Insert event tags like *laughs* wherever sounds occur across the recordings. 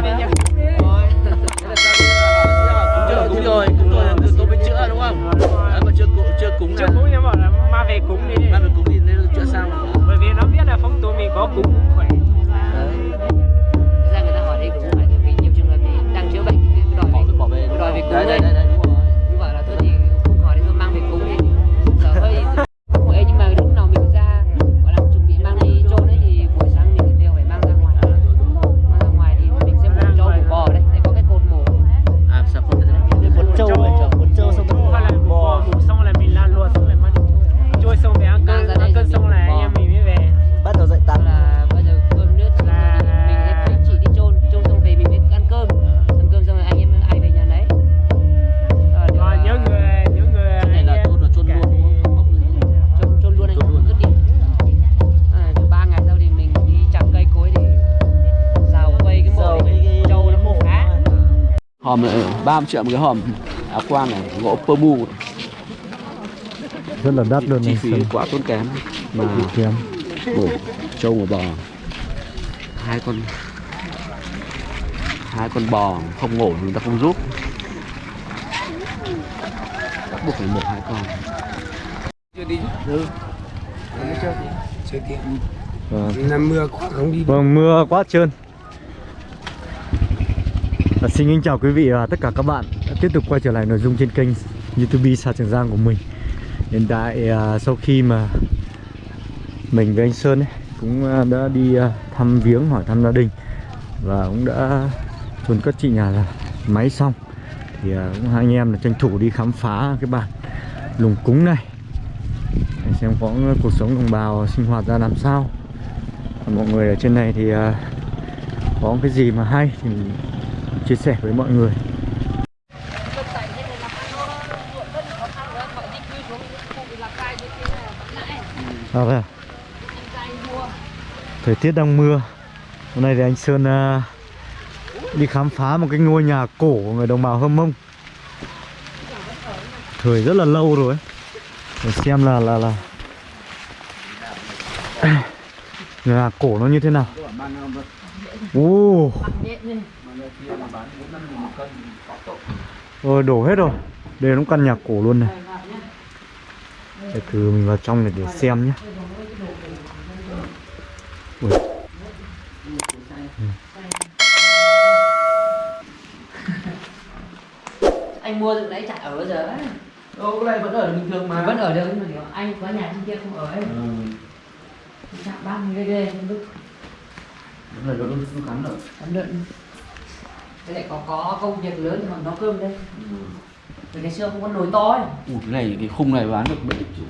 về nhà Chưa cúng rồi, cúng rồi, tôi mới chữa đúng không? Đấy, mà chưa cúng, chưa cúng chưa cúng nhưng mà là ma về cúng đi. Mà mình cúng thì nên chữa sao? Bởi vì nó biết là phong tục mình có cúng cũng khỏe. Ra người ta hỏi đây cũng phải vì nhiều trường hợp thì đang chữa bệnh đòi bỏ về về đòi về cúng đấy, 30 triệu một cái hòm. Áo quan này, gỗ pơ bu rất là đắt luôn chi này phí quá tốn kém. Mà kém. mổ trâu một bò. Hai con hai con bò không ngổ người ta không giúp. Bắt buộc phải mổ hai con. Chưa đi chưa kịp vâng. năm mưa quá không đi vâng mưa quá trơn và xin kính chào quý vị và tất cả các bạn đã tiếp tục quay trở lại nội dung trên kênh youtube Sa Trường Giang của mình. Hiện tại à, sau khi mà mình với anh Sơn ấy, cũng à, đã đi à, thăm viếng hỏi thăm gia đình và cũng đã chôn cất chị nhà là máy xong thì à, cũng hai anh em là tranh thủ đi khám phá cái bản lùng cúng này. Để xem có cuộc sống đồng bào sinh hoạt ra làm sao. Mọi người ở trên này thì à, có cái gì mà hay thì mình chia sẻ với mọi người. À, à? thời tiết đang mưa. Hôm nay thì anh Sơn uh, đi khám phá một cái ngôi nhà cổ của người đồng bào Hâm Mông. Thời rất là lâu rồi để xem là là là *coughs* nhà cổ nó như thế nào. Rồi đổ hết rồi. Đây nó căn nhà cổ luôn này. Để thử mình vào trong này để xem nhé. Ui. anh mua từ đấy chả ở giờ ấy Ô, cái này vẫn ở bình thường mà. Vẫn ở đâu nhưng mà anh có nhà trên kia không ở ấy. Chạm ban ghê ghê không biết. Đúng rồi, nó không cắn được Cắm lợn Với lại có có công việc lớn thì còn nấu cơm đây Vì ngày xưa không có nồi to ấy. Ủa, cái này, cái khung này bán được 7 triệu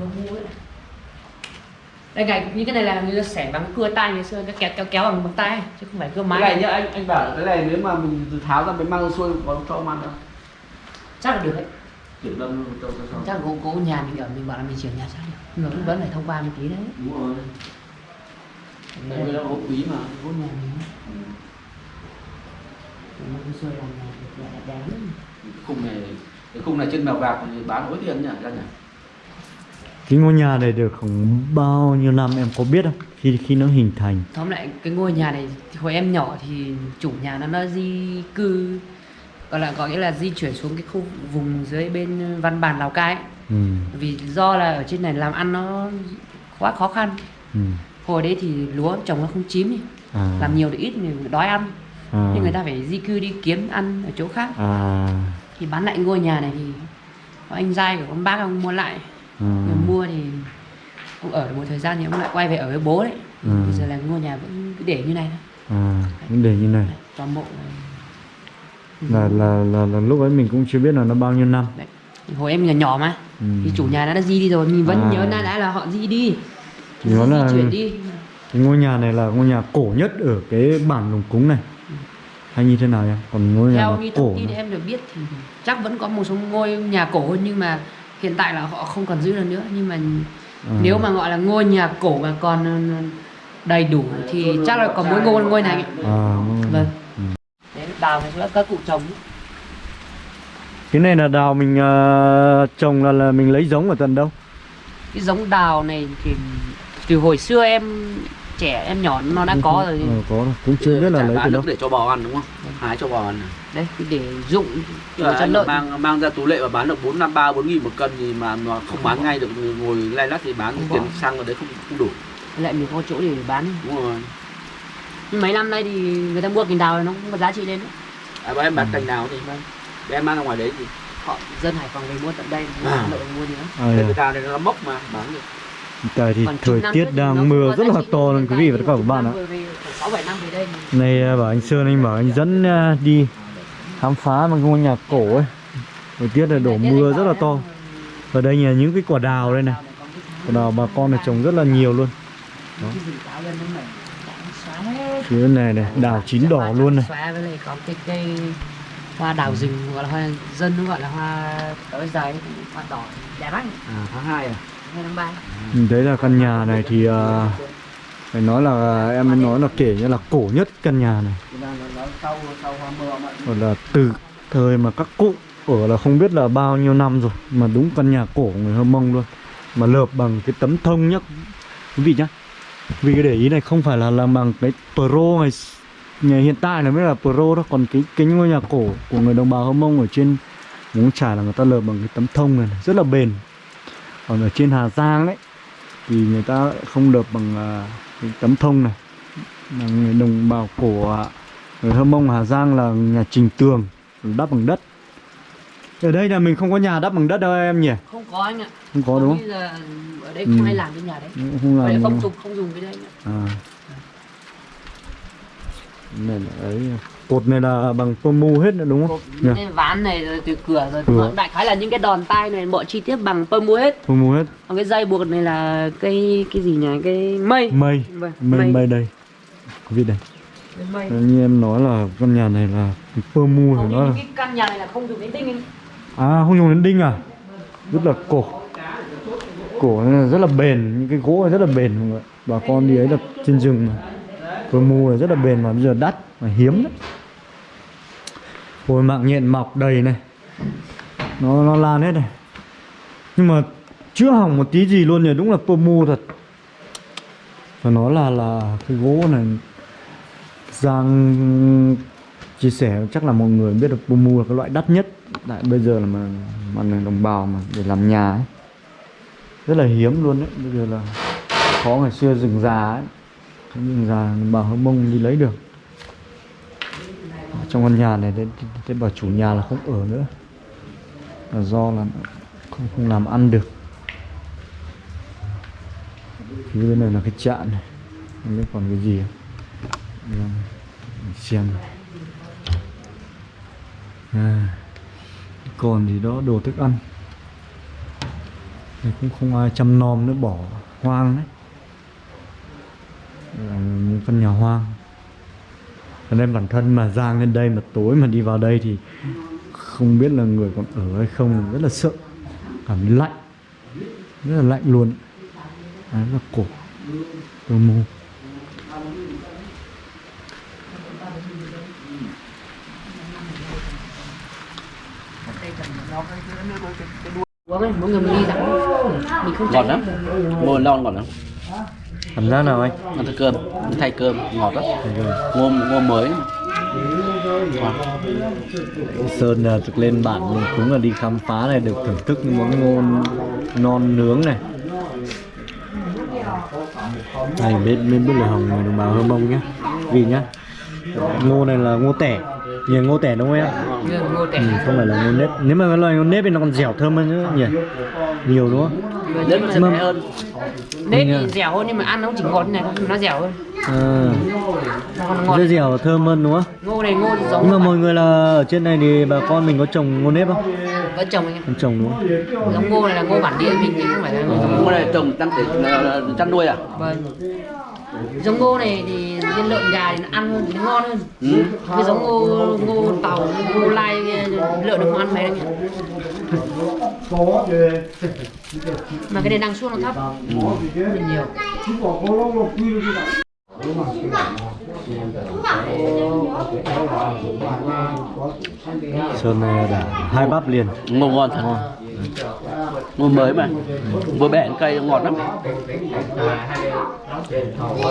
có ấy. Đây ngày như cái này là người ta xẻ bằng cái cưa tay ngày xưa nó kéo kéo kéo bằng bằng tay chứ không phải cưa Cái máy này nhá, anh anh bảo cái này nếu mà mình tháo ra mới mang xuôi có cho ông ăn không? chắc là được đấy. Kiểu đâm cho cho chắc cô, cô nhà mình ở mình bảo là mình chuyển nhà chắc được. Nhưng mà cũng vẫn phải thông qua một tí đấy. Đúng rồi. Vì nó hộp quý mà. Cô nhà mình xuôi làm Cái khung này cái khung này trên mèo vạc thì bán hối tiền nhỉ ra nhỉ Cái ngôi nhà này được khoảng bao nhiêu năm em có biết không? Khi khi nó hình thành tóm lại cái ngôi nhà này hồi em nhỏ thì chủ nhà nó nó di cư gọi là có nghĩa là di chuyển xuống cái khu vùng dưới bên văn bản lào cai ấy. ừ. vì do là ở trên này làm ăn nó quá khó khăn Ừ. hồi đấy thì lúa trồng nó không chín. À. làm nhiều thì ít thì đói ăn à. nên người ta phải di cư đi kiếm ăn ở chỗ khác À. thì bán lại ngôi nhà này thì có anh giai của con bác ông mua lại à. Người mua thì ông ở được một thời gian thì ông lại quay về ở với bố đấy Ừ. bây giờ là ngôi nhà vẫn cứ để như này thôi À. Vấn đề như này toàn bộ này. là, là là là lúc ấy mình cũng chưa biết là nó bao nhiêu năm Đấy. hồi em nhỏ nhỏ mà ừ. thì chủ nhà nó đã di đi rồi mình vẫn À. nhớ đã đã là họ di đi Thì di, là- di chuyển đi Cái ngôi nhà này là ngôi nhà cổ nhất ở cái bản lùng cúng này hay như thế nào em còn ngôi nhà theo nó như cổ thông tin em được biết thì chắc vẫn có một số ngôi nhà cổ hơn nhưng mà hiện tại là họ không còn giữ được nữa. Nhưng mà À. nếu mà gọi là ngôi nhà cổ mà còn ờ, đầy đủ thì chắc là còn mỗi ngôi ngôi này. À, ngôi vâng. Ừ. đấy đào này các cụ trồng cái này là đào mình ờ, trồng là, là mình lấy giống ở tận đâu? Cái giống đào này thì từ hồi xưa em trẻ em nhỏ nó đã có rồi. Ờ, có rồi. cũng chưa biết là lấy từ đâu. để cho bò ăn đúng không? Hái cho bò ăn đấy thì để dụng cho anh lợn. mang mang ra tú lệ và bán được bốn năm ba bốn nghìn một cân thì mà mà không bán ngay được ngồi lay lắt thì bán tiền xăng ở đấy không không đủ. Lại mình có chỗ để bán. Đúng rồi. Nhưng mấy năm nay thì người ta mua cành đào này nó không có giá trị lên nữa à, bọn em bán cành nào thì để em mang ra ngoài đấy thì họ dân Hải Phòng về mua tận đây À. Hà Nội mua nữa à, cái dạ. người ta này nó mốc mà bán được tại thì thời tiết đang mưa rất là to luôn quý vị và các bạn ạ. Này à, bảo anh Sơn anh bảo anh dẫn à, đi khám phá một ngôi nhà cổ ấy. Thời tiết là đổ mưa rất là to. Ở đây là những cái quả đào đây này. Quả đào bà con này trồng rất là nhiều luôn. Phía này này, đào chín đỏ luôn này. Hoa đào rừng gọi là hoa dân nó gọi là hoa tới giấy hoa đỏ đẹp lắm. À tháng hai à đấy thấy là căn nhà này thì uh, Phải nói là em mới nói là kể như là cổ nhất căn nhà này. Còn là từ thời mà các cụ ở là không biết là bao nhiêu năm rồi Mà đúng căn nhà cổ người Hơ Mông luôn. Mà lợp bằng cái tấm thông nhá. Quý vị nhá. Vì cái để ý này không phải là làm bằng cái Pro ngày, ngày hiện tại là mới là Pro đó. Còn cái cái ngôi nhà cổ của người đồng bào Hơ Mông ở trên Móng Trải là người ta lợp bằng cái tấm thông này, này. Rất là bền. Còn ở trên Hà Giang đấy Thì người ta không lợp bằng à, cái tấm thông này. Là người đồng bào cổ à, người Hơ Mông Hà Giang là nhà trình tường đắp bằng đất. Ở đây là mình không có nhà đắp bằng đất đâu em nhỉ? Không có anh ạ. Không có đúng giờ ở đây Ừ. không ai làm cái nhà đấy. Không không làm phong tục không dùng cái đấy nữa. à. Này là ấy cột này là bằng pomu hết nữa đúng không? Nhỉ Cái ván này rồi từ cửa rồi Cửa. đại khái là những cái đòn tay này mọi chi tiết bằng pơ mua hết. Pomu hết. Còn cái dây buộc này là cây cái gì nhỉ? Cái mây. Mây. Vâng, mây mây. đây. Quý vị đây. Mây. Như em nói là căn nhà này là pomu Hầu thì như nó là cái căn nhà này là không dùng đến tinh anh À không dùng đến đinh à? Rất là cổ. Cổ này là rất là bền. Những cái gỗ này rất là bền mọi người. Bà con đi ấy là trên rừng mà. Cơ mu là rất là bền mà. Bây giờ đắt Mà hiếm đấy Ôi, mạng nhện mọc đầy này. Nó nó lan hết này. Nhưng mà chưa hỏng một tí gì luôn nhỉ? Đúng là pơ thật. Và nó là là cái gỗ này. Giang chia sẻ, chắc là mọi người biết được pumu là cái loại đắt nhất. Tại bây giờ là mà mà người đồng bào mà để làm nhà ấy. Rất là hiếm luôn đấy. Bây giờ là khó ngày xưa rừng già ấy. Rừng già đồng bào hơ mông đi lấy được trong căn nhà này thế, bảo chủ nhà là không ở nữa. Là do là không không làm ăn được. Phía bên này là cái trạm này không biết còn cái gì không? Mình xem này. À, còn thì đó đồ thức ăn. Này cũng không ai chăm nom nữa bỏ hoang đấy. Là một căn nhà hoang. Cho nên bản thân mà Giang lên đây mà tối mà đi vào đây thì Không biết là người còn ở hay không, Rất là sợ. Cảm thấy lạnh, Rất là lạnh luôn. Đấy, là cổ. Cơ mô mỗi người mình đi rắn mình không ngọt lắm. Ngô lon ngọt lắm. Cảm giác nào anh? ăn thay cơm thay cơm ngọt lắm. Ngô ngô mới. Ngon. Sơn là thực lên bản mình cũng là đi khám phá này được thưởng thức những món ngon non nướng này. Này bên bên bút lửa hồng người đồng bào hơ mông nhá. Vì nhá ngô này là ngô tẻ nhiều ngô tẻ đúng không em? Ngô tẻ. Ừ, không phải là ngô nếp. Nếu mà cái loài ngô nếp thì nó còn dẻo thơm hơn nữa nhỉ? Nhiều đúng không? Nếp hơn. Nếp Mình, à, thì dẻo hơn nhưng mà ăn nó chỉ ngọt như này thôi nó dẻo hơn. À, dẻo thơm hơn đúng không? Ngô này ngô thì giống nhưng mà mọi người là ở trên này thì bà con mình có trồng ngô nếp không? Có chồng anh ạ không trồng đúng không? Giống ngô này là ngô bản địa mình chứ không phải là ngô này trồng chăn nuôi à? Vâng giống ngô này thì trên lợn gà thì nó ăn hơn thì nó ngon hơn. Ừ. cái giống ngô ngô tàu ngô lai lợn không ăn mấy đâu nhỉ? Mà cái này năng suất nó thấp. Hơn nhiều. Sơn này đã hai bắp liền. Ngô ngon thật mùa mới mà. Mùa bẻ cây ngọt lắm.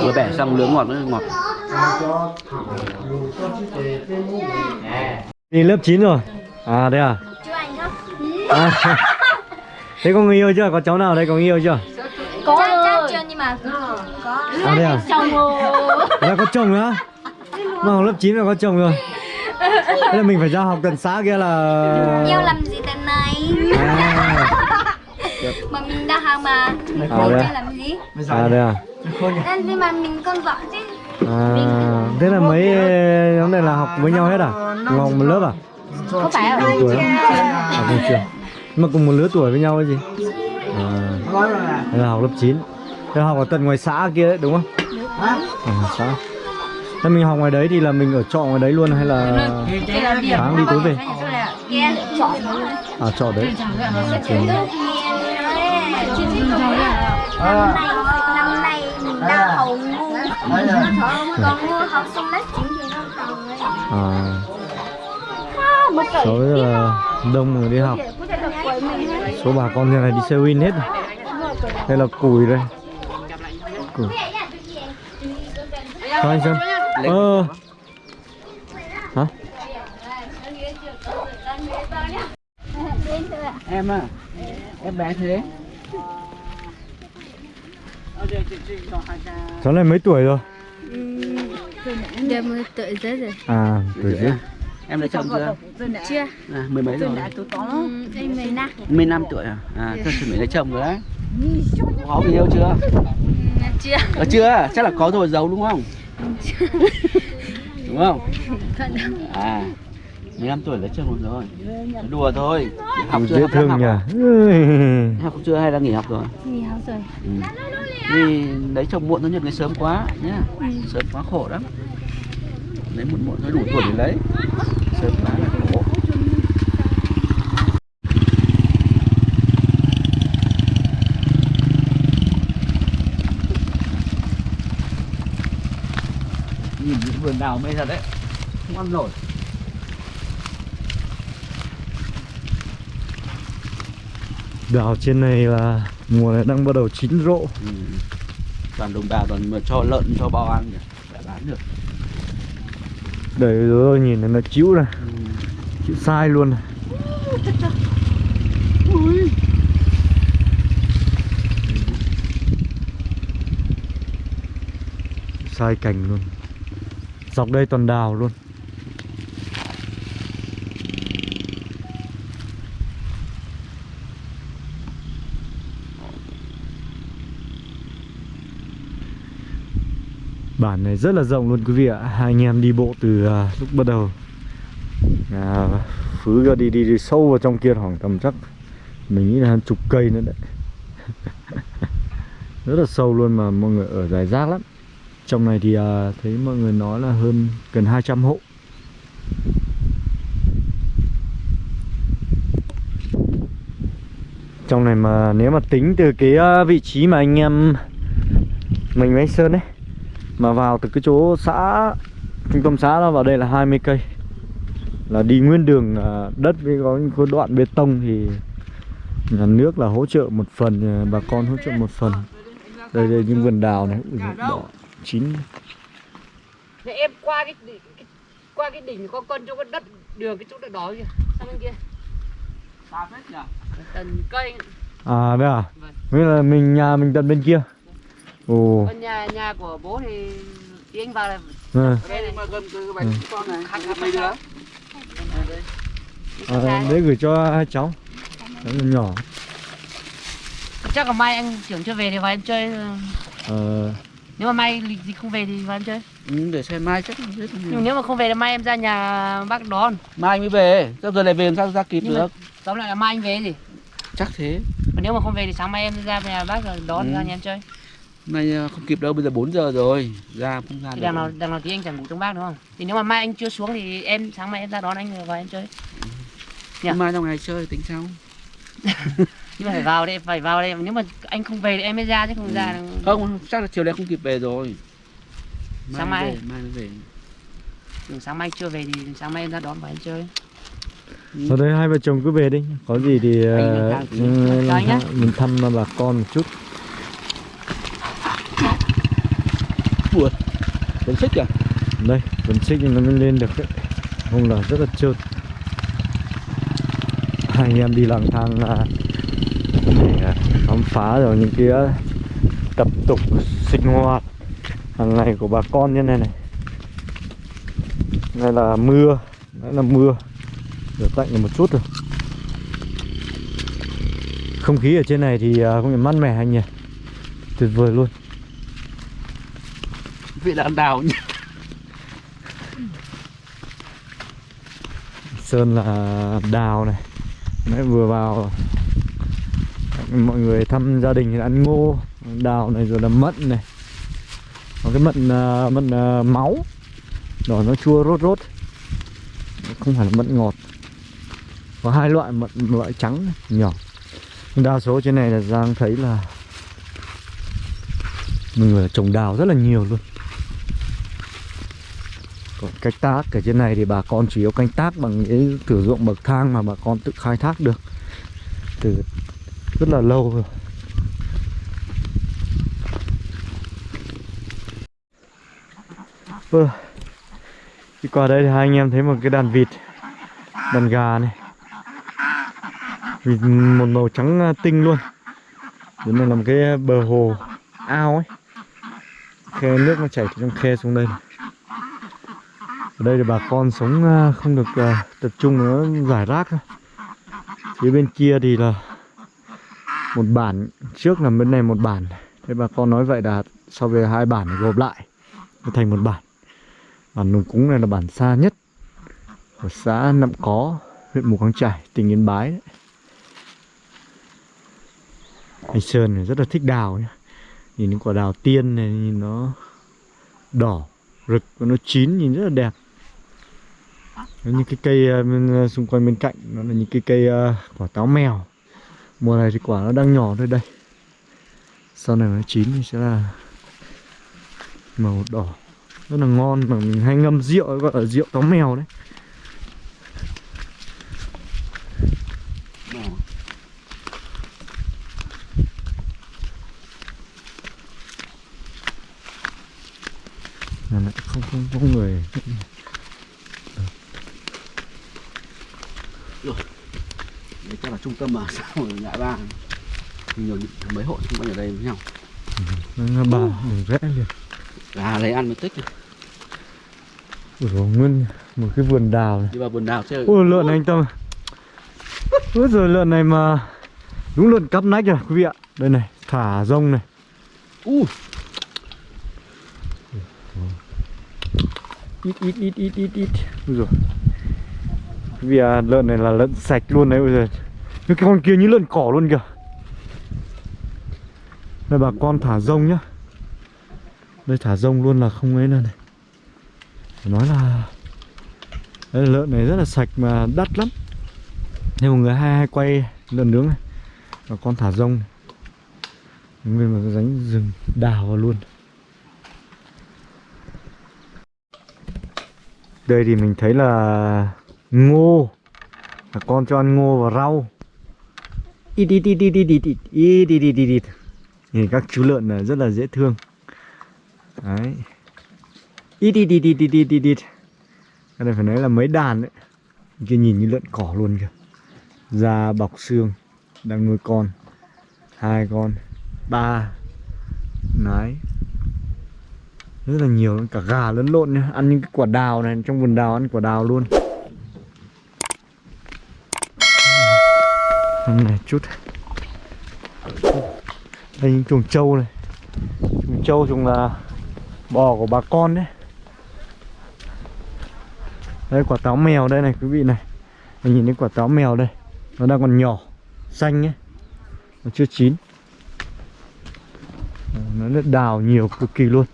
Mùa bẻ xong nướng ngọt nữa ngọt. Đi lớp 9 rồi. À đây à? À, *laughs* thế có người yêu chưa? Có cháu nào đây có người yêu chưa? Có chắc, chắc chưa nhưng mà có. À đây à? chồng rồi. Đã có chồng nữa? Mà học lớp 9 là có chồng rồi. Thế là mình phải ra học tận xã kia là... Yêu làm gì tận này? À, Mà mình đang học mà. À, Yêu đấy à? làm gì. à đây à? Nên nhưng mà mình con vợ chứ. À, thế là mấy nhóm này là học với nhau hết à? Cùng học một lớp à? Có phải không? Cùng tuổi không? À, cùng trường. Mà cùng một lứa tuổi với nhau hay gì? À, đây là học lớp 9 Thế học ở tận ngoài xã kia đấy đúng không? À, xã. Thế mình học ngoài đấy thì là mình ở trọ ngoài đấy luôn hay là sáng đi tối về? À trọ đấy. Tự nhiên Năm nay mình đang hầu ngu Còn ngu học xong lớp 9 thì không còn rồi À Số là đông người đi học. Số bà con như này đi xe win hết rồi. Đây là củi đây. Củi. Sao anh Sơn? Ờ. Hả? em à em bé thế. Cháu này mấy tuổi rồi? Giờ mới tự giới rồi. À, tuổi chứ em đã chồng chưa? Chưa. À, mười mấy rồi. Em mười năm. mười năm tuổi à? À tôi chuẩn bị lấy chồng rồi đấy. Có người yêu chưa? Chưa. Ờ, chưa? Chắc là có rồi giấu đúng không? Đúng không? À 15 tuổi lấy chồng rồi đùa thôi. Học chưa? Dễ học thương học nhỉ à? Ui. học chưa hay là nghỉ học rồi? Nghỉ học rồi. Ừ. vì lấy chồng muộn thôi nhận người sớm quá nhá. Sớm quá khổ lắm. Lấy muộn muộn thôi đủ tuổi để lấy. Sớm quá là khổ. Nhìn những vườn đào mê thật đấy. Không ăn nổi Đào trên này là mùa này đang bắt đầu chín rộ. Ừ. toàn đồng bào toàn mà cho lợn cho bò ăn nhỉ đã bán được. Đấy rồi nhìn nó chịu này. Ừ. Chịu sai luôn này. *laughs* Sai cành luôn. Dọc đây toàn đào luôn Bản này rất là rộng luôn quý vị ạ. Hai anh em đi bộ từ uh, lúc bắt đầu. À, Phứ ra đi, đi đi sâu vào trong kia khoảng tầm chắc Mình nghĩ là hàng chục cây nữa đấy. *laughs* Rất là sâu luôn mà mọi người ở dài rác lắm. Trong này thì uh, thấy mọi người nói là hơn gần 200 hộ. Trong này mà nếu mà tính từ cái à, vị trí mà anh em Mình với anh Sơn ấy mà vào từ cái chỗ xã trung tâm xã nó vào đây là 20 cây. Là đi nguyên đường à, đất với có những cái đoạn bê tông thì nhà nước là hỗ trợ một phần à, bà con hỗ trợ một phần. Đây đây những vườn đào này Ui, đỏ chín. Thế em qua cái, cái qua cái đỉnh có con chỗ cái đất đường cái chỗ đất đó kìa sang bên kia. Xa phết nhỉ? Tần cây. À đây à? Vâng. là mình nhà mình tận bên kia ồ. Còn nhà nhà của bố thì thì anh vào là à, đây này. mà gần cái Ừ. bánh con này khăn mấy đứa à đấy gửi cho hai cháu. Là nhỏ chắc là mai anh trưởng chưa về thì vào em chơi ờ, nếu mà mai lịch gì không về thì vào em chơi. Ừ, để xem mai chắc biết nhưng nếu mà không về thì mai em ra nhà bác đón. Mai anh mới về sao giờ lại về làm sao ra kịp Nhưng được? tóm lại là mai anh về gì chắc thế. Còn nếu mà không về thì sáng mai em ra nhà bác rồi đón Ừ. ra nhà em chơi nay à, không kịp đâu bây giờ 4 giờ rồi. Ra không ra thì được. đằng nào đằng nào thì anh chẳng ngủ trong bác đúng không? Thì nếu mà mai anh chưa xuống thì em sáng mai em ra đón anh rồi vào em chơi. Nhỉ? mai trong ngày chơi tính sau. *laughs* Nhưng mà phải vào đây phải vào đây nếu mà anh không về thì em mới ra chứ không ra. Là- không chắc là chiều nay không kịp về rồi. Sáng mai. về, mai mới về. Ừ, sáng mai chưa về thì sáng mai em ra đón vào em chơi. Ở đây hai vợ chồng cứ về đi. Có gì thì Anh ờ, ừ, nhá. mình thăm bà con một chút buồn vẫn xích kìa, Đây, vẫn xích nhưng nó mới lên được đấy. Không là rất là trơn. Hai anh em đi lang thang là để à, khám phá rồi những cái à, tập tục sinh hoạt hàng ngày của bà con như này này. Đây là mưa, đây là mưa. Được tạnh được một chút rồi. Không khí ở trên này thì không phải mát mẻ anh nhỉ? Tuyệt vời luôn vị là ăn đào nhỉ Sơn là đào này. Đấy vừa vào Mọi người thăm gia đình thì ăn ngô. Đào này rồi là mận này. Có cái mận à, mận à, máu. Đỏ nó chua rốt rốt. Không phải là mận ngọt. Có hai loại mận loại trắng này, nhỏ. Đa số trên này là Giang thấy là Mọi người trồng đào rất là nhiều luôn còn canh tác ở trên này thì bà con chủ yếu canh tác bằng những thử dụng bậc thang mà bà con tự khai thác được từ rất là lâu rồi. Vâng. Đi qua đây thì hai anh em thấy một cái đàn vịt, đàn gà này. Vịt một màu trắng à, tinh luôn. Đến này là một cái bờ hồ ao ấy. Khe nước nó chảy từ trong khe xuống đây này. Ở đây thì bà con sống à, không được à, tập trung nó giải rác. Phía bên kia thì là một bản trước là bên này một bản. Thế bà con nói vậy là so với hai bản gộp lại thành một bản. Bản Nùng Cúng này là bản xa nhất của xã Nậm Có, huyện Mù Căng trải tỉnh Yên Bái đấy. Anh Sơn này rất là thích đào nhá. Nhìn những quả đào tiên này nhìn nó đỏ rực và nó chín nhìn rất là đẹp những cái cây ờ, bên, ờ, xung quanh bên cạnh nó là những cái cây uh, quả táo mèo. Mùa này thì quả nó đang nhỏ thôi đây. Sau này nó chín thì sẽ là màu đỏ. Rất là ngon mà mình hay ngâm rượu gọi là rượu táo mèo đấy. Là lại không không có người Đấy chắc là trung tâm mà sao ở ngã ba. Nhiều mấy hộ xung quanh ở đây với nhau. Nó bà đường rẽ liền. Gà lấy ăn mới tích. Ủa nguyên một cái vườn đào này. Đi vào vườn đào chơi. Ôi lợn này anh Tâm Ôi rồi lợn này mà Đúng lợn cắp nách rồi quý vị ạ. Đây này thả rông này. U. Ít ít ít ít ít ít. Ôi rồi vị ạ lợn này là lợn sạch luôn đấy Ôi giời Cái con kia như lợn cỏ luôn kìa. Đây, bà con thả rông nhá. Đây, thả rông luôn là không ấy nữa này. Phải Nói là Đây là lợn này rất là sạch mà đắt lắm. Nên mọi người hay hay quay lợn nướng này Bà con thả rông. Này. Nguyên một cái ránh rừng đào vào luôn. Đây thì mình thấy là ngô. Bà con cho ăn ngô và rau. Ít ít ít ít ít ít ít ít ít ít ít ít các chú lợn là rất là dễ thương Đấy Ít ít ít ít ít ít ít ít Cái này phải nói là mấy đàn đấy Kia nhìn như lợn cỏ luôn kìa Da bọc xương Đang nuôi con hai con ba Đấy Rất là nhiều luôn, cả gà lẫn lộn nhá Ăn những cái quả đào này, trong vườn đào ăn quả đào luôn Vâng, Hôm này chút. Đây những chuồng trâu này. Chuồng trâu chuồng là bò của bà con đấy. Đây quả táo mèo đây này quý vị này. Mình nhìn thấy quả táo mèo đây. Nó đang còn nhỏ Xanh ấy. Nó chưa chín. Nó rất đào nhiều cực kỳ luôn.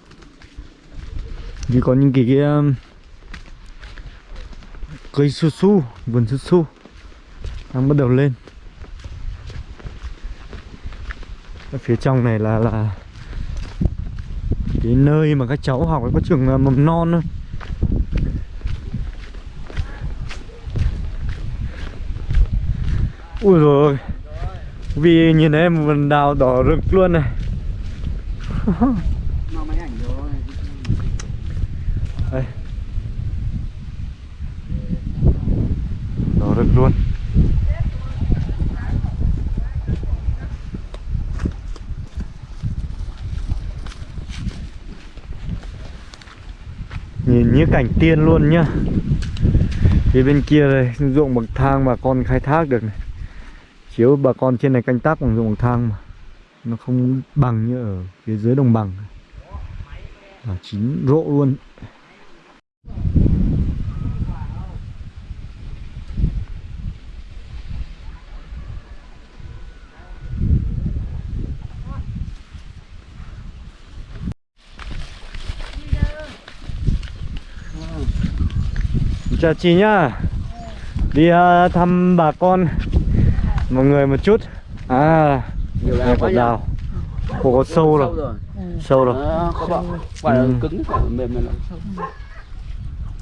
Như có những cái, cái um, Cây su su Vườn su su Đang bắt đầu lên. Ở phía trong này là là cái nơi mà các cháu học có trường à, mầm non thôi. Ui rồi vì nhìn thấy vườn đào đỏ rực luôn này *laughs* nó máy ảnh rồi đây đỏ rực luôn nhìn như cảnh tiên luôn nhá. Phía bên kia đây, ruộng bậc thang bà con khai thác được này. Chiếu bà con trên này canh tác bằng ruộng bậc thang mà. Nó không bằng như ở phía dưới đồng bằng. Và chín rộ luôn. Chào chị nhá. Đi à, thăm bà con mọi người một chút. À nhiều này đào nhỉ đào. Ồ, có sâu rồi rồi. Sâu rồi bọn quả là Ừ. cứng phải là mềm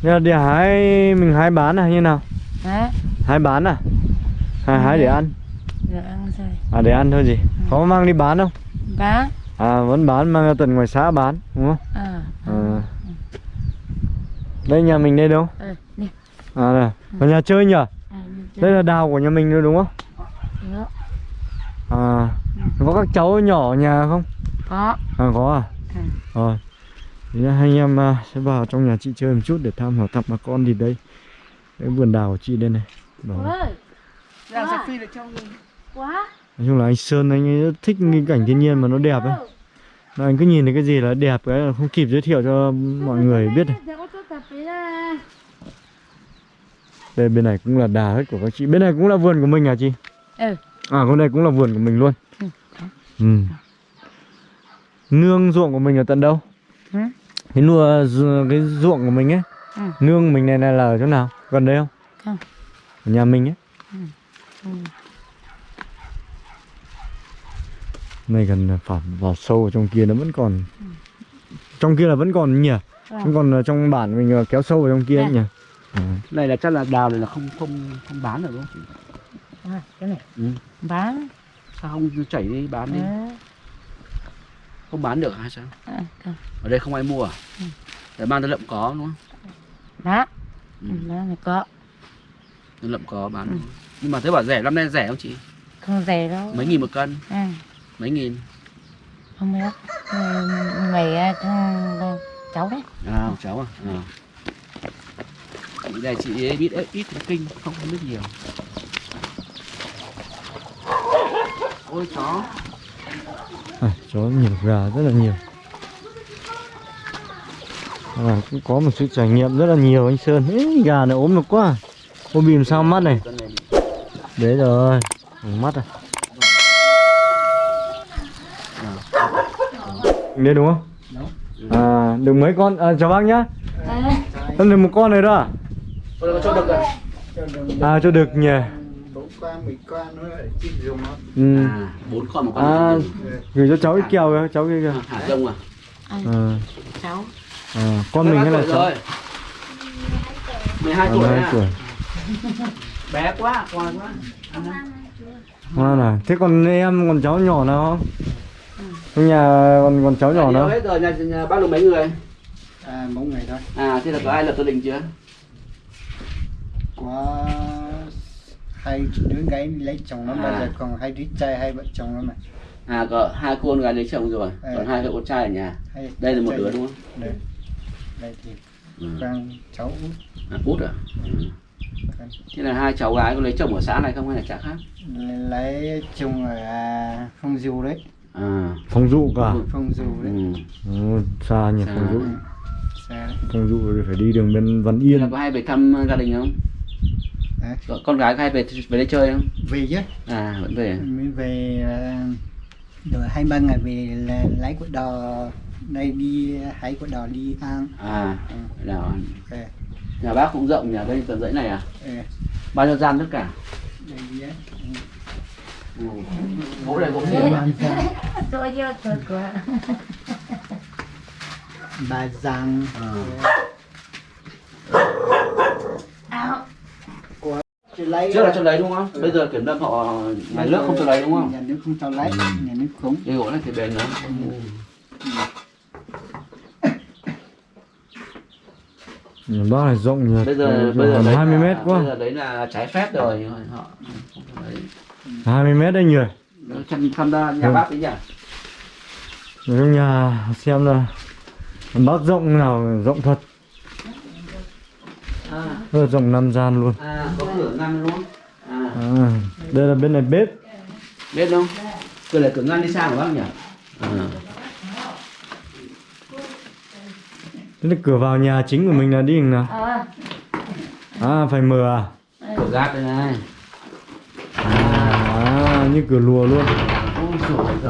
Nhưng mà đi hái mình hái bán à như nào? Hả? hái bán à? Hay hái để ăn. Dạ ăn rồi. à để ăn thôi gì? Có mang đi bán không? Bán. à vẫn bán mang ra tận ngoài xã bán đúng không? À. à. Đây nhà mình đây đâu? Ừ, nè. à này có nhà chơi nhỉ? À, đây là đào của nhà mình thôi đúng không? Đó. à có các cháu nhỏ ở nhà không? Có. à có à? Ừ. rồi. Thì hai anh em à, sẽ vào trong nhà chị chơi một chút để thăm hỏi thăm bà con thì đây. Cái vườn đào của chị đây này. Đó. Được trong Quá. nói chung là anh Sơn anh ấy rất thích cái cảnh thiên nhiên mà nó đẹp ấy Là anh cứ nhìn thấy cái gì là đẹp cái là không kịp giới thiệu cho mọi người biết này. đây bên này cũng là đà hết của các chị bên này cũng là vườn của mình à chị Ừ. à con này cũng là vườn của mình luôn Ừ. ừ. nương ruộng của mình ở tận đâu Ừ. cái nua cái ruộng của mình ấy Ừ. nương mình này, này là ở chỗ nào gần đây không Không. ở nhà mình ấy Ừ. này gần phải vào sâu ở trong kia nó vẫn còn trong kia là vẫn còn nhỉ vẫn còn ở trong bản mình là kéo sâu vào trong kia ấy Ừ. nhỉ à. này là chắc là đào này là không không không bán được đúng không chị? À, cái này. Ừ. Bán. sao không chảy đi bán đi À, không bán được hay sao à, không. ở đây không ai mua à để mang tới lậm có đúng không Đó. Ừ. Đó này có. lậm có bán Ừ. nhưng mà thế bảo rẻ năm nay rẻ không chị Không rẻ đâu. mấy nghìn một cân À, mấy nghìn? Không biết. Mày à, cháu đấy. à cháu à, à. Chị này chị ấy biết ít ít kinh không biết nhiều. Ôi chó. À, chó nhiều gà rất là nhiều. À, cũng có một sự trải nghiệm rất là nhiều anh Sơn. Ê, gà này ốm được quá. Ô bìm sao mắt này? Đấy rồi. Mắt à đây đúng không? À được mấy con à, chào bác nhá. Em được một con này đó. À? cho được à À cho được nhỉ. Bốn con con nữa để chim dùng nó. Ừ. à bốn con một con À gửi cho cháu ít kẹo kìa, cháu kia kìa. Hả rông à? À, Cháu. à, Con mình hay là cháu? rồi. 12 À, tuổi 12 à? tuổi. Bé quá con quá. Ngoan à, thế còn em còn cháu nhỏ nào không? Nhà còn còn cháu nhỏ nào? hết rồi nhà, nhà bác được mấy người? À bốn ngày thôi. À thế là có ai lập gia đình chưa? Có hai đứa gái lấy chồng nó À. bây giờ còn hai đứa trai hai vợ chồng nó mà à có hai cô con gái lấy chồng rồi Ừ. còn hai cậu con trai ở nhà. Hai đây là một đứa đúng không? đây đây thì ừ. con cháu. Út à, út à? Ừ. thế là hai cháu gái có lấy chồng ở xã này không hay là xã khác? Lấy chồng ở à, phong du đấy à. Phong dụ cả. Phong du đấy. Ừ. ừ, Xa nhỉ, Xa. phong dụ. Xa đấy. Phong dụ thì phải đi đường bên Văn Yên. Là có hay về thăm gia đình không? Có- con gái có hay về về đây chơi không? Về chứ. À vẫn về mới về à, rồi hai ba ngày về là lái của đò đây đi hái của đò đi ăn. À Ừ. nào ok. Nhà bác cũng rộng nhà đây tận dãy này à? Ừ. bao nhiêu gian tất cả? Đây ừ. gỗ này gỗ gì Tôi chưa tôi của. ba giang. À. Áo. chỉ lấy lấy trước là cho lấy đúng không? Bây giờ kiểm lâm họ nhà nước không cho lấy đúng không? Nhà nước không cho lấy nhà nước cũng cái gỗ này thì bền lắm. Bác này rộng nhỉ bây giờ bây giờ gần đấy 20 là- mét quá. bây giờ đấy là trái phép rồi. Họ 20 mét đấy nhỉ chăm tham gia nhà Ừ. bác đấy nhỉ? Ở trong nhà xem là bác rộng nào rộng thật. À, rất là rộng năm gian luôn. À có cửa ngăn luôn. À. À, đây là bên này bếp. Biết không cửa này cửa ngăn đi sang của bác nhỉ? À. Thế là cửa vào nhà chính của mình là đi hình nào? À phải mở à? Cửa gác đây này. à như cửa lùa luôn. Thế.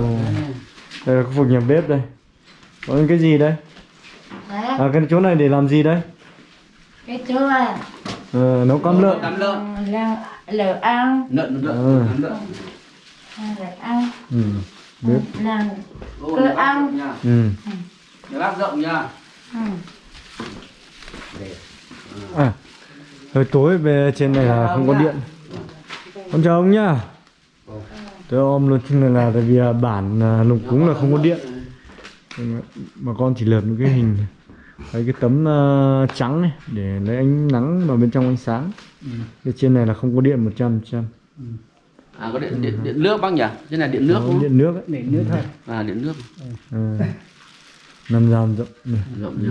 đây là khu vực nhà bếp đây. Có cái gì đây? À cái chỗ này để làm gì đây? Cái chỗ này ờ, nấu cám lợn. Cắm lợn. Là lợn ăn. Lợn lợn Ừ. cắm lợn lợn. Ăn ừ. bếp. Là Ô, Cửa nhà bác ăn. rộng nha. Ừ. nhà bác rộng nha. À hơi tối về trên này là không có điện. Con chào ông nhá tôi ôm luôn này là tại vì à, bản à, lùng cúng là không có điện. Bà con chỉ lợp những cái hình lấy cái tấm à, trắng này để lấy ánh nắng vào bên trong ánh sáng. Bên trên này là không có điện 100 trăm à có điện điện, điện nước bác nhỉ? Trên này điện nước không? điện nước ấy. để nước thôi. À điện nước. À. năm gian rộng này. rộng nhỉ.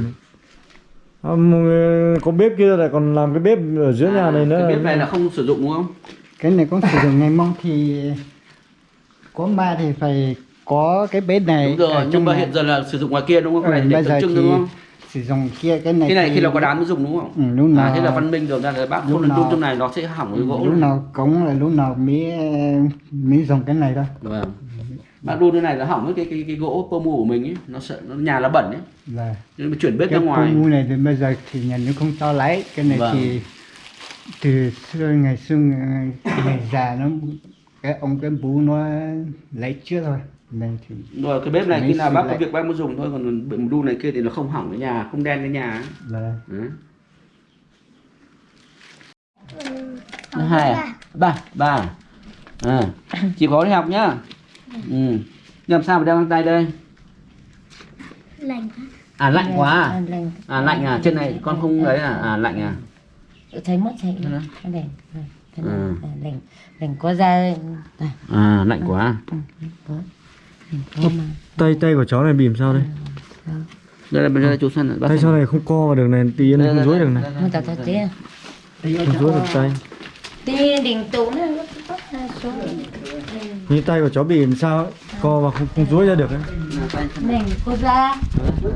À, có bếp kia lại còn làm cái bếp ở giữa nhà này nữa cái bếp này là không sử dụng đúng không? Cái này có sử dụng ngày mong thì có ma thì phải có cái bếp này đúng rồi nhưng mà hiện giờ là sử dụng ngoài kia đúng không? Cái Ừ, này để bây tượng giờ trưng đúng không? sử dụng kia cái này cái này thì khi nào có đám mới dùng đúng không? Ừ, lúc nào à thế là văn minh được ra là bác không nên đun trong này nó sẽ hỏng cái gỗ lúc nào cống là lúc nào mới mới dùng cái này thôi. Vâng. Bác đun cái này nó hỏng cái cái cái gỗ pơ mu của mình ấy nó sợ nó nhà nó bẩn ấy. Là nên mà chuyển bếp cái ra ngoài. khu này thì bây giờ thì nhà nước không cho lấy cái này Vâng. thì từ xưa ngày xưa ngày, ngày già nó cái ông cái bố nó lấy trước thôi này thì rồi cái bếp này khi nào bác có lại- việc bác mới dùng thôi còn bệnh đun này kia thì nó không hỏng cái nhà không đen cái nhà là Đấy. Thứ hai à? Ba, ba. À. Chị có đi học nhá. Ừ. Làm sao mà đeo găng tay đây? lạnh À lạnh quá à? lạnh À lạnh à, trên này con không đấy à? À lạnh à? thấy mất thấy lạnh Ừ. lạnh lạnh có ra À lạnh quá. mà. tay tay của cháu này bị làm sao đây? Đây là bây giờ chú bác tay sau này. không co vào được này tí Đây, không đây, dối đây, được này. đây, đây. không ta ta thế không dối được tay. Tí đỉnh tủ nó nó xuống như tay của cháu bị làm sao ấy, co vào không không dối ra được ấy. lạnh có ra.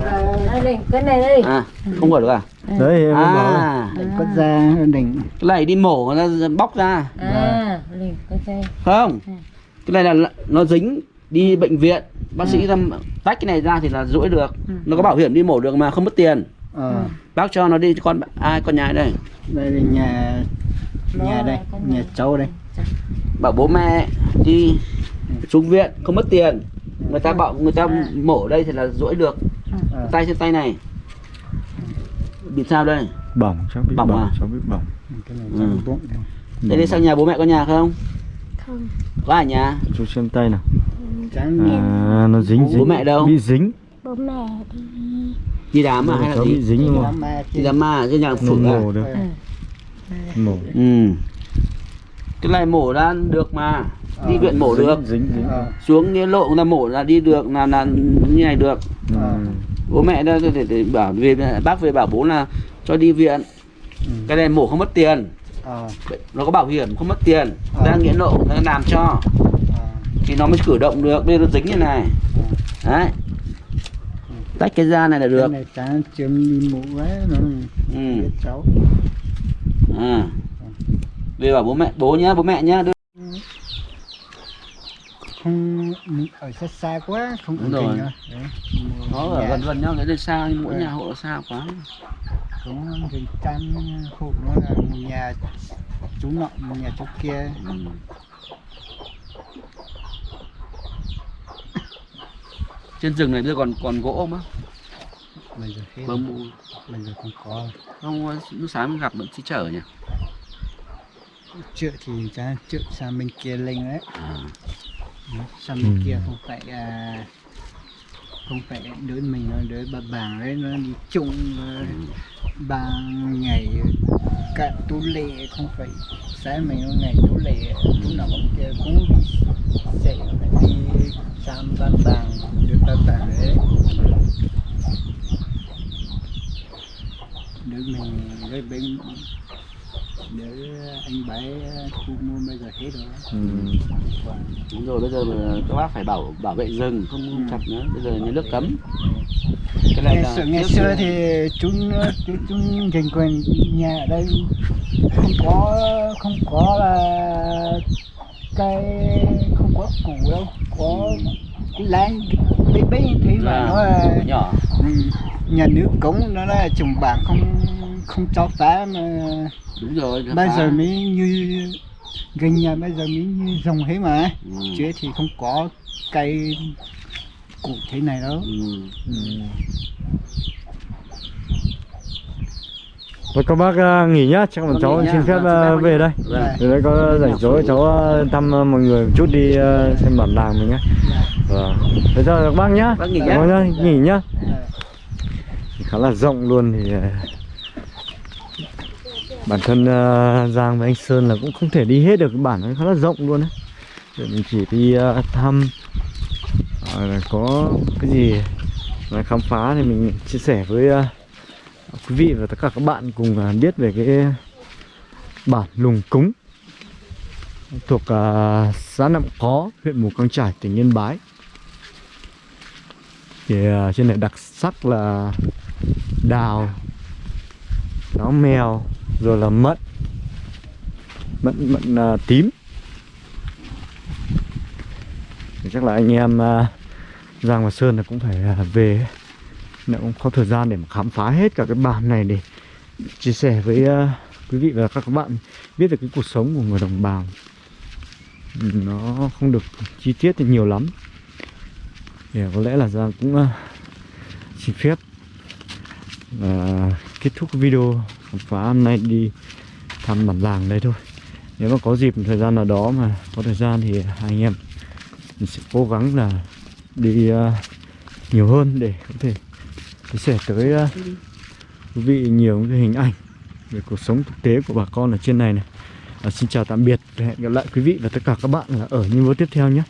À, lạnh cái này đây À, không mở được à? đấy em mới bảo là À, để có ra đỉnh. Cái này đi mổ nó bóc ra. à lạnh có ra Không. Cái này là nó dính đi bệnh viện. Bác sĩ ra tách cái này ra thì là rũi được. Nó có bảo hiểm đi mổ được mà không mất tiền. Ờ. Bác cho nó đi con ai con nhà đây? Đây là nhà nhà đây nhà cháu đây bảo bố mẹ đi xuống viện không mất tiền. Người ta bảo người ta mổ đây thì là rũi được. Ờ. tay trên tay này. Bị sao đây? Bỏng cháu bị Bỏng bỏng, à? cháu bị bỏng. Cái này Ừ. đi sang nhà bố mẹ có nhà không? Không. Có ở nhà? Chú xem tay nào. À nó dính Bố dính. mẹ đâu? bị dính. Bố mẹ đi. Đi đám à hay là cháu bị gì dính luôn đám ma đi đám ma trên nhà phử à? mổ được. Ừ. mổ. Ừ cái này mổ ra được mà đi viện mổ được dính dính Ờ, xuống nghĩa lộ người ta mổ là đi được là là như này được. Ừ. bố mẹ đã để, để bảo về bác về bảo bố là cho đi viện Ừ. cái này mổ không mất tiền ờ, nó có bảo hiểm không mất tiền Ờ. ra nghĩa lộ người ta làm cho ờ. thì nó mới cử động được bây giờ nó dính như này đấy tách cái da này là được cái này trắng chấm đi mũ quá nó ừ. cháu à. Về bảo bố mẹ bố nhá bố mẹ nhá đưa. Không ở xa xa quá không Đúng rồi. nữa. Nó ở gần gần nhau cái đây xa nhưng mỗi Ừ. nhà hộ xa quá. Cũng gần trăm hộ nó là nhà chú nọ nhà chú kia. Ừ. trên rừng này bây giờ còn còn gỗ không á? Bây giờ hết bơm bây giờ không có. Không lúc sáng gặp vẫn chỉ chở nhỉ trước thì ra trước sang bên kia lên đấy. À, sang bên Ừ. kia không phải à, không phải đứa mình nó đứa bà bàng đấy nó đi chung ờ, ba ngày cả tú lệ không phải sáng mình ngày tú lệ tú nào cũng kia cũng chạy phải đi sang ba bàng đứa ba bàng đấy. Đứa mình đứa bên đứa anh bái thu mua bây giờ hết rồi. Ừ. đúng rồi bây giờ các bác phải bảo bảo vệ rừng không không chặt nữa. Bây giờ nhà nước cấm. Cái này ngày là ngày xưa thì chúng chúng chúng dành quyền nhà ở đây không có không có là cái không có củ đâu có cái láng bé bé như thế mà À, nó là nhỏ. ừ, nhà nước cống nó là trồng bảng không không cho phá mà đúng rồi bây phá. giờ mới như gần nhà bây giờ mới như dòng thế mà ừ. chứ thì không có cây cụ thế này đâu Ừ. Ừ. Thôi các bác à, nghỉ nhá, chắc bọn Vâng, cháu nghỉ nhá. xin phép Vâng, à, phép về đây. Vâng. Từ đấy có rảnh rỗi cháu à, thăm à, mọi người một chút đi à, xem bản làng mình nhé. Vâng. Thế chào các bác nhá. Bác nghỉ nhá. Vâng nhá, nghỉ nhá. Dạ. Khá là rộng luôn thì à, bản thân ờ, Giang với anh Sơn là cũng không thể đi hết được cái bản nó khá là rộng luôn đấy. Để mình chỉ đi ờ, thăm à, có cái gì mà khám phá thì mình chia sẻ với quý vị và tất cả các bạn cùng biết về cái bản Lùng Cúng thuộc xã Nậm Có, huyện Mù Căng trải, tỉnh Yên Bái. Thì trên này đặc sắc là đào, cáo mèo, rồi là mận, mận mận à, tím. Thì chắc là anh em à, Giang và Sơn là cũng phải à, về nó cũng có thời gian để mà khám phá hết cả cái bản này để chia sẻ với uh, quý vị và các bạn biết được cái cuộc sống của người đồng bào. Nó không được chi tiết thì nhiều lắm. Thì à, có lẽ là Giang cũng uh, xin phép uh, kết thúc video khám phá hôm nay đi thăm bản làng đây thôi. Nếu mà có dịp thời gian nào đó mà có thời gian thì hai anh em mình sẽ cố gắng là đi uh, nhiều hơn để có thể chia sẻ tới uh, quý vị nhiều cái hình ảnh về cuộc sống thực tế của bà con ở trên này này. À, xin chào tạm biệt và hẹn gặp lại quý vị và tất cả các bạn là ở những video tiếp theo nhé.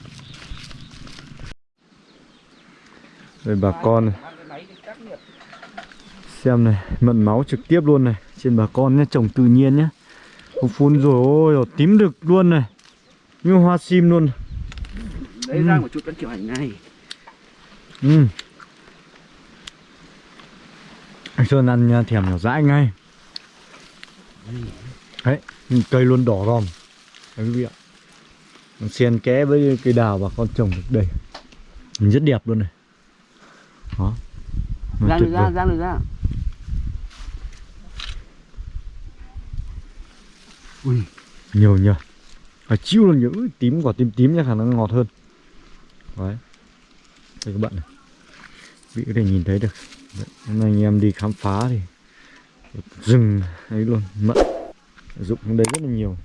Đây bà con này xem này mận máu trực tiếp luôn này trên bà con nhé trồng tự nhiên nhé không phun rồi ôi tím rực luôn này. Như hoa sim luôn. Đấy ra một chút vẫn kiểu ảnh ngay. Ừ. Anh Sơn ăn nha, thèm nhỏ dãi ngay. Đấy, cây luôn đỏ ròm Đấy quý vị ạ. Xen kẽ với cây đào bà con trồng được đây Rất đẹp luôn này. Đó. Nó tuyệt được ra giang được ra Nhiều nhờ. Phải chiêu luôn nhớ Ui, tím quả tím tím chắc khả năng ngọt hơn. Đấy. Đây các bạn này. Vị có thể nhìn thấy được. Đấy, Hôm nay anh em đi khám phá thì Rừng ấy luôn Mận. Dụng trong đấy rất là nhiều.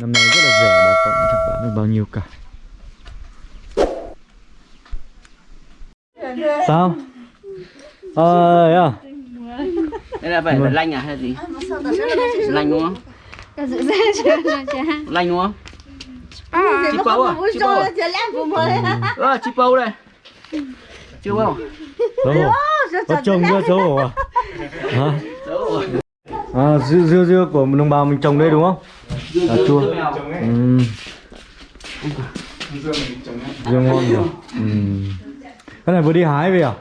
Năm nay rất là rẻ bà con cũng chẳng bán được bao nhiêu cả. Sao? Ờ, à? đây là phải Vâng. phải lanh à hay là gì? Lanh đúng không Cái dự ra chưa là chưa lanh đúng không chị bấu à chị bấu à ờ chị bấu đây chưa bấu hổ Có trồng chưa xấu hổ à? Hả? Xấu rồi. À, dưa, dưa dưa của đồng bào mình trồng đây đúng không? À, chua ừ. Dưa ngon nhỉ? Ừ. Cái này vừa đi hái về à?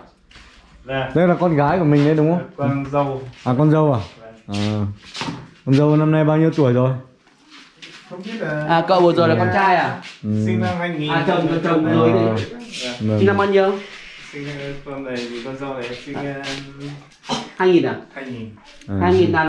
Đây là con gái của mình đấy đúng không? con dâu À con dâu à? à. Con dâu năm nay bao nhiêu tuổi rồi? không biết là à cậu vừa rồi là con trai à Ừ. sinh năm 2000 à chồng chồng chồng rồi À. thì Vâng. sinh năm bao nhiêu sinh con này thì con dâu này sinh uh, hai nghìn à 2000 À. hai nghìn là